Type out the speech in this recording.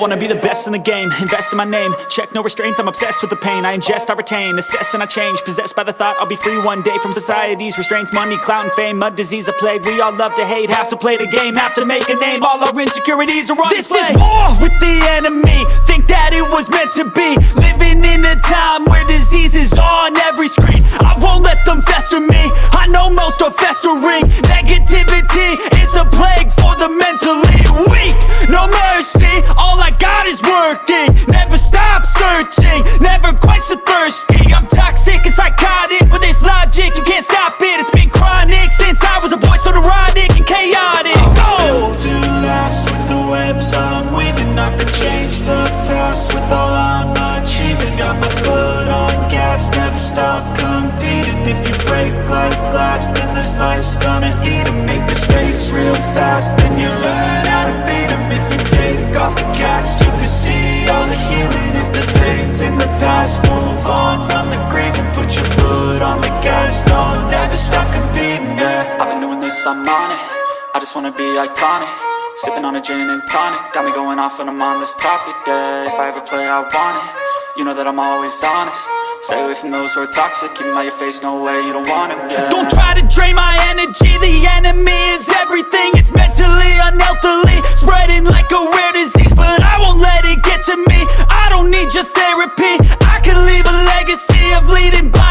wanna be the best in the game, invest in my name. Check no restraints, I'm obsessed with the pain. I ingest, I retain, assess and I change. Possessed by the thought I'll be free one day From society's restraints, money, clout and fame Mud, disease, a plague, we all love to hate Have to play the game, have to make a name. All our insecurities are on This display. is war with the enemy. Think that it was meant to be glass, then this life's gonna eat 'em. Make mistakes real fast, then you learn how to beat 'em. If you take off the cast, you can see all the healing. If the pain's in the past, move on from the grave And Put your foot on the gas, no, never stop competing, yeah. I've been doing this, I'm on it. I just wanna be iconic. Sipping on a gin and tonic. Got me going off when I'm on this topic, yeah. If I ever play, I want it. You know that I'm always honest Stay away from those who are toxic, keep them out your face, no way, you don't want them, yeah. Don't try to drain my energy, the enemy is everything. It's mentally, unhealthily, spreading like a rare disease. But I won't let it get to me, I don't need your therapy. I can leave a legacy of leading by